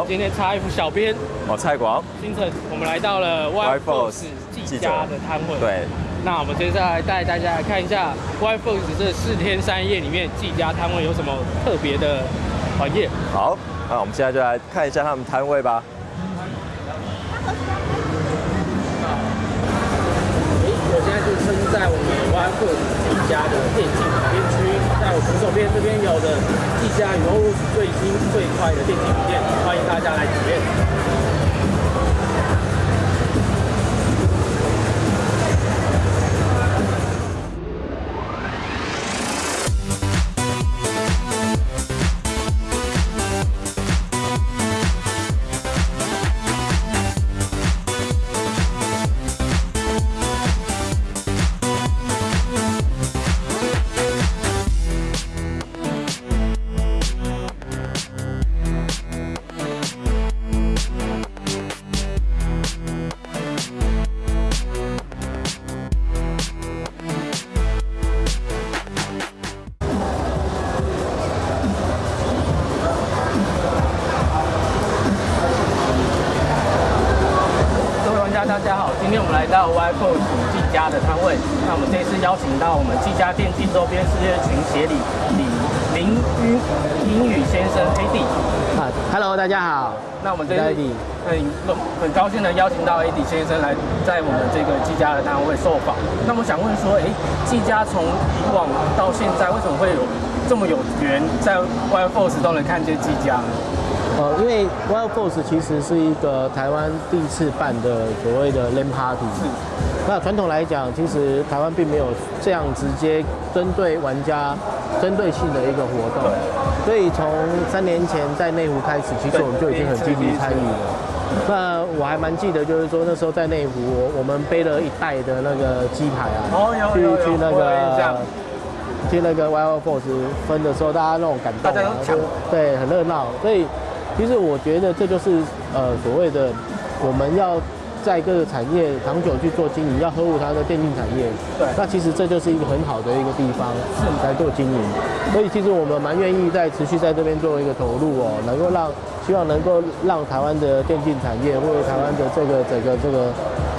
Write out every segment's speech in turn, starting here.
们今天插一副小编哦，蔡广，星辰，我们来到了 Y Force 技嘉的摊位。对，那我们接下来带大家来看一下 Y Force 这四天三夜里面技嘉摊位有什么特别的环业。好，那我们现在就来看一下他们摊位吧。我现在就身在我们 Y Force 技嘉的电竞旁边区，在左手边这边有的一家羽绒服最新最快的电竞体验，欢迎大家来今天我们来到 Y Force 技嘉的摊位。那我们这次邀请到我们技嘉电竞周边世界群协理李林英英语先生 AD。啊，Hello，大家好。那我们这次很很高兴的邀请到 AD 先生来在我们这个技嘉的摊位受访。那我想问说，哎，技嘉从以往到现在，为什么会有这么有缘在 Y Force 都能看见技嘉呢？呃，因为 Wild Force 其实是一个台湾第一次办的所谓的 LAN Party。是。那传统来讲，其实台湾并没有这样直接针对玩家、针对性的一个活动。所以从三年前在内湖开始，其实我们就已经很积极参与了。那我还蛮记得，就是说那时候在内湖，我我们背了一袋的那个鸡排啊，去去那个去那个 Wild Force 分的时候，大家那种感动啊，大家都对，很热闹。所以其实我觉得这就是呃所谓的我们要在各个产业长久去做经营，要呵护它的电竞产业。对那其实这就是一个很好的一个地方，是来做经营。所以其实我们蛮愿意在持续在这边做一个投入哦，能够让希望能够让台湾的电竞产业或者台湾的这个整个这个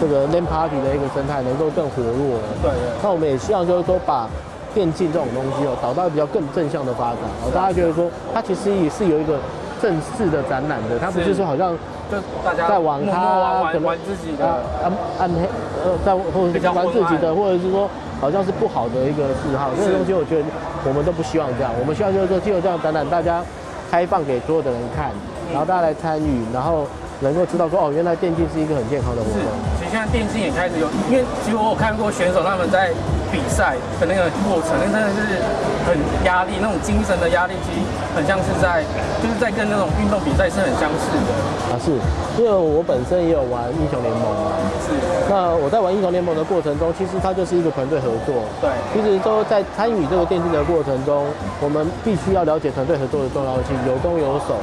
这个 LAN Party 的一个生态能够更活络。对对。那我们也希望就是说把电竞这种东西哦，导到比较更正向的发展哦，大家觉得说它其实也是有一个正式的展览的，它不是说好像就大家在网默默咖可能玩玩玩自己的，啊暗暗黑呃，在或者是玩自己的，或者是说好像是不好的一个嗜好，这个东西我觉得我们都不希望这样，我们希望就是说，借由这样展览，大家开放给所有的人看，然后大家来参与，然后能够知道说哦，原来电竞是一个很健康的活是动。，其实现在电竞也开始有，因为其实我有看过选手他们在比赛的那个过程，那真的是很压力，那种精神的压力，其实很像是在，就是在跟那种运动比赛是很相似的。啊，是，因为我本身也有玩英雄联盟嘛，是，那我在玩英雄联盟的过程中，其实它就是一个团队合作。对其实都在参与这个电竞的过程中，我们必须要了解团队合作的重要性，有攻有守。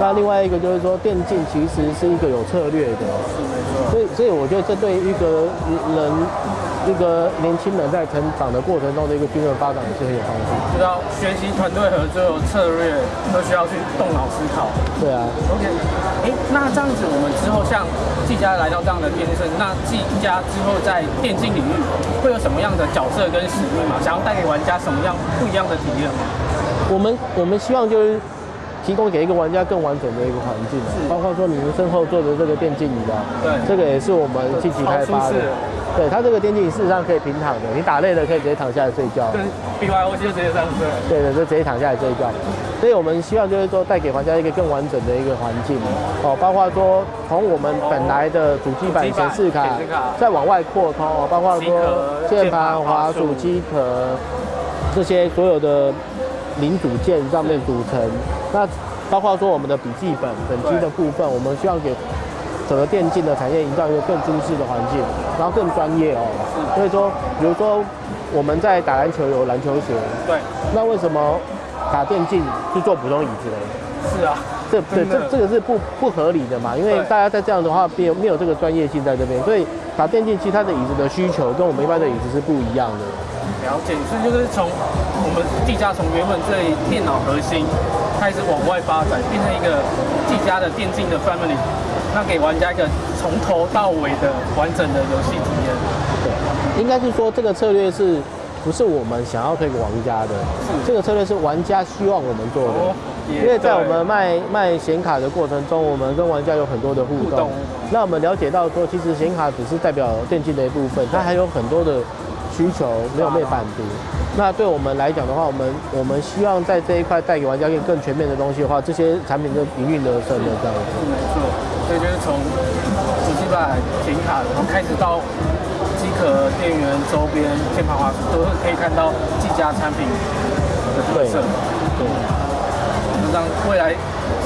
那另外一个就是说，电竞其实是一个有策略的。所以所以我觉得这对一个人一个年轻人在成长的过程中的一个均衡发展也是很有帮助。知道学习团队合作、策略都需要去动脑思考。对啊，OK，哎，那这样子，我们之后像季家来到这样的电竞，那季家之后在电竞领域会有什么样的角色跟使命吗？想要带给玩家什么样不一样的体验吗？我们我们希望就是提供给一个玩家更完整的一个环境包括说你们身后坐的这个电竞椅啊，对这个也是我们积极开发的。对，它这个电竞椅事实上可以平躺的，你打累了可以直接躺下来睡觉。跟 BYO 就直接上车。对的，就直接躺下来睡觉。所以我们希望就是说带给玩家一个更完整的一个环境哦，包括说从我们本来的主机板主机板显示卡再往外扩充哦，包括机说壳键键盘、滑鼠、机壳这些所有的零组件上面组成。那包括说我们的笔记本本机的部分，我们希望给整个电竞的产业营造一个更舒适的环境，然后更专业哦。所以说，比如说我们在打篮球有篮球鞋，对，那为什么打电竞是做普通椅子嘞？是啊，这对这这个是不不合理的嘛？因为大家在这样的话没有没有这个专业性在这边，所以打电竞其实它的椅子的需求跟我们一般的椅子是不一样的。了解。所以就是从我们技嘉从原本这里电脑核心，开始往外发展，变成一个技嘉的电竞的 family，那给玩家一个从头到尾的完整的游戏体验。对，应该是说这个策略是不是我们想要推给玩家的？这个策略是玩家希望我们做的。哦因为在我们卖卖显卡的过程中，我们跟玩家有很多的互动互动。那我们了解到说，其实显卡只是代表电竞的一部分，它还有很多的需求没有被满足。那对我们来讲的话，我们我们希望在这一块带给玩家更更全面的东西的话，这些产品就营运得胜的这样子。是没错，所以就是从主机板、显卡，然后开始到机壳、电源、周边、键盘、滑鼠，都是可以看到技嘉产品的特色。对，那这样未来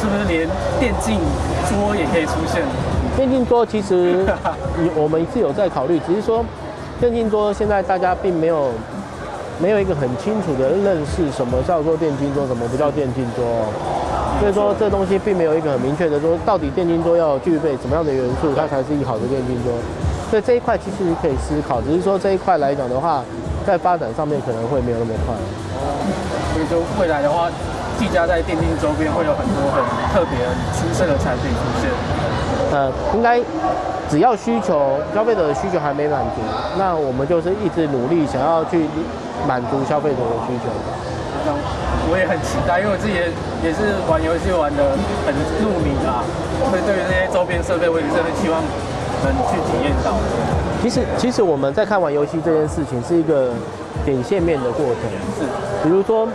是不是连电竞桌也可以出现？电竞桌其实有我们是有在考虑，只是说电竞桌现在大家并没有没有一个很清楚的认识，什么叫做电竞桌，什么不叫电竞桌哦。所以说这东西并没有一个很明确的说，到底电竞桌要具备什么样的元素，它才是一个好的电竞桌。所以这一块其实可以思考，只是说这一块来讲的话，在发展上面可能会没有那么快。所以就未来的话，技嘉在电竞周边会有很多很特别、很出色的产品出现。呃，应该只要需求消费者的需求还没满足，那我们就是一直努力想要去满足消费者的需求。这样我也很期待，因为我自己也也是玩游戏玩的很入迷啦，所以对于这些周边设备，我也是很希望能去体验到。其实，其实我们在看玩游戏这件事情是一个点线面的过程。是，比如说，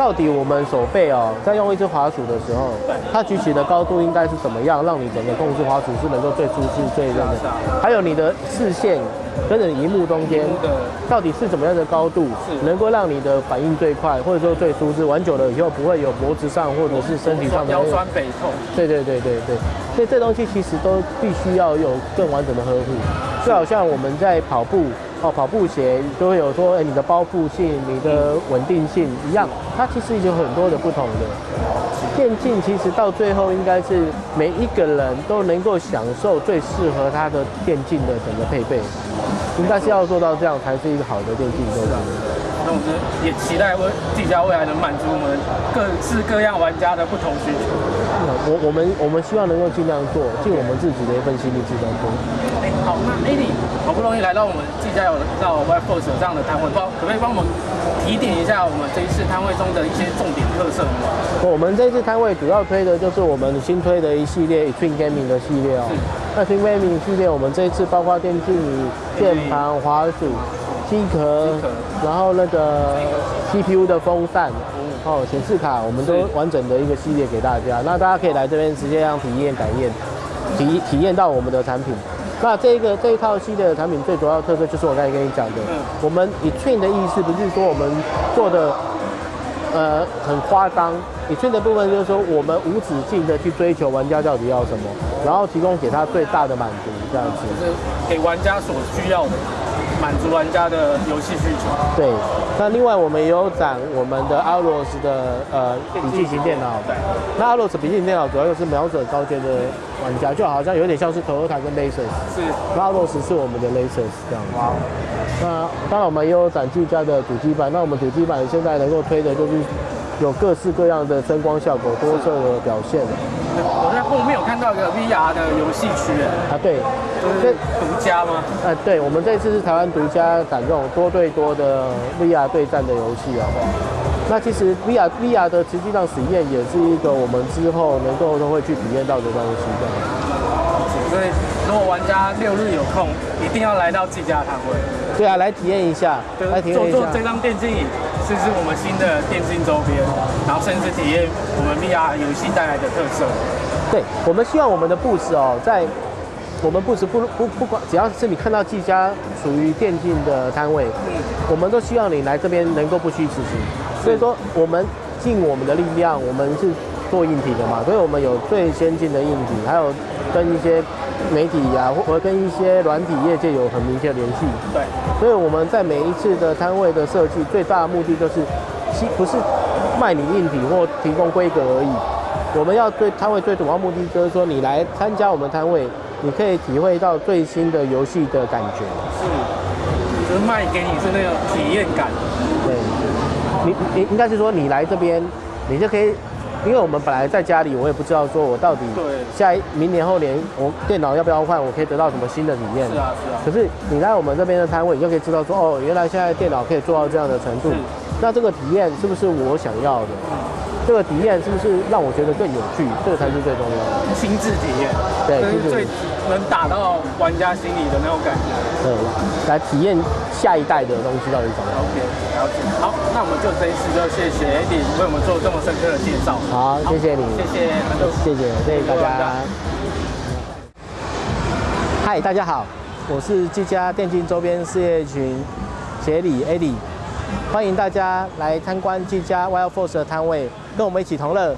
到底我们手背哦，在用一只滑鼠的时候，它举起的高度应该是怎么样，让你整个控制滑鼠是能够最舒适、最那个。还有你的视线跟着荧幕中间荧幕的到底是怎么样的高度，能够让你的反应最快，或者说最舒适。玩久了以后不会有脖子上或者是身体上的腰酸背痛，对对对对对，所以这东西其实都必须要有更完整的呵护，就好像我们在跑步哦，跑步鞋就会有说，哎，你的包覆性、你的稳定性一样，它其实有很多的不同的。电竞其实到最后应该是每一个人都能够享受最适合他的电竞的整个配备，应该是要做到这样才是一个好的电竞对吧。那我们也期待未技嘉未来能满足我们各式各样玩家的不同需求。我我们我们希望能够尽量做，尽我们自己的一份心力去当中。哎，好，那 AD 好不容易来到我们技嘉有到 Web Force 这样的摊位，帮可不可以帮我们提点一下我们这一次摊位中的一些重点特色吗？我们这次摊位主要推的就是我们新推的一系列 Twin Gaming 的系列哦。那 Twin Gaming 系列，我们这一次包括电竞椅、键盘、滑鼠、机壳，然后那个 CPU 的风扇，哦，显示卡，我们都完整的一个系列给大家。那大家可以来这边直接让体验感验，体体验到我们的产品。那这个这一套系列的产品最主要的特色就是我刚才跟你讲的，嗯我们以 Twin 的意思不是说我们做的呃很夸张，以 Twin 的部分就是说我们无止境的去追求玩家到底要什么，然后提供给他最大的满足，这样子。就是给玩家所需要的，满足玩家的游戏需求。对，那另外我们也有展我们的 Aros 的呃笔记型电脑，那 Aros 笔记型电脑主要就是瞄准高阶的玩家，就好像有点像是 Toyota 跟 Lexus，是，那 Aros 是我们的 Lexus 这样。哇，那当然我们也有展技嘉的主机板，那我们主机板现在能够推的就是有各式各样的声光效果、多色的表现后面有看到一个 VR 的游戏区，哎啊，对，就是独家吗？呃，对，我们这次是台湾独家展这种多对多的 VR 对战的游戏啊。那其实 VR VR 的实际上体验也是一个我们之后能够都会去体验到的东西。所以如果玩家六日有空，一定要来到技嘉摊位，对啊，来体验一下，来体验一下。坐坐这张电竞椅，这是我们新的电竞周边，然后甚至体验我们 VR 游戏带来的特色。对，我们希望我们的布置哦，在我们布置不不不管，只要是你看到技嘉属于电竞的摊位，我们都希望你来这边能够不虚此行。所以说，我们尽我们的力量，我们是做硬体的嘛，所以我们有最先进的硬体，还有跟一些媒体呀、或或跟一些软体业界有很明确的联系。对，所以我们在每一次的摊位的设计，最大的目的就是，其不是卖你硬体或提供规格而已。我们要对摊位最主要目的就是说，你来参加我们摊位，你可以体会到最新的游戏的感觉。是，就是卖给你是那个体验感。对，你你应该是说你来这边，你就可以因为我们本来在家里，我也不知道说我到底下一明年后年我电脑要不要换，我可以得到什么新的体验。是啊是啊可是你来我们这边的摊位，你就可以知道说，哦，原来现在电脑可以做到这样的程度。那这个体验是不是我想要的？这个体验是不是让我觉得更有趣？这个才是最重要的。亲自体验，对亲自体这是最能打到玩家心里的那种感觉。对，来体验下一代的东西到底怎么样。OK，了解。好，那我们就这一次就谢谢 Eddie 为我们做这么深刻的介绍。好，谢谢你，谢谢。谢谢，谢谢大家家。嗨，大家好，我是技嘉电竞周边事业群协理 Eddie，欢迎大家来参观这家 Wild Force 的摊位，跟我们一起同乐。